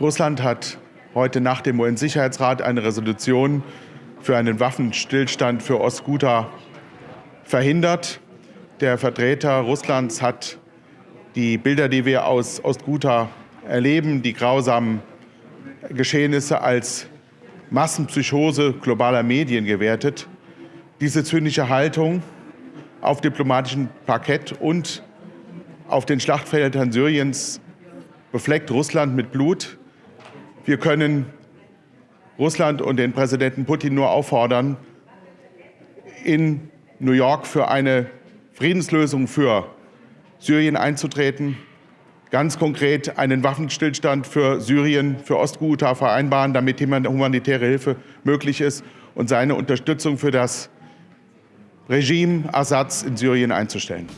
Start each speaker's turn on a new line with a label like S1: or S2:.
S1: Russland hat heute nach dem UN-Sicherheitsrat eine Resolution für einen Waffenstillstand für Ostguta verhindert. Der Vertreter Russlands hat die Bilder, die wir aus Ostguta erleben, die grausamen Geschehnisse als Massenpsychose globaler Medien gewertet. Diese zynische Haltung auf diplomatischem Parkett und auf den Schlachtfeldern Syriens befleckt Russland mit Blut. Wir können Russland und den Präsidenten Putin nur auffordern, in New York für eine Friedenslösung für Syrien einzutreten, ganz konkret einen Waffenstillstand für Syrien, für Ostghouta vereinbaren, damit humanitäre Hilfe möglich ist und seine Unterstützung für das Regime Assads in Syrien einzustellen.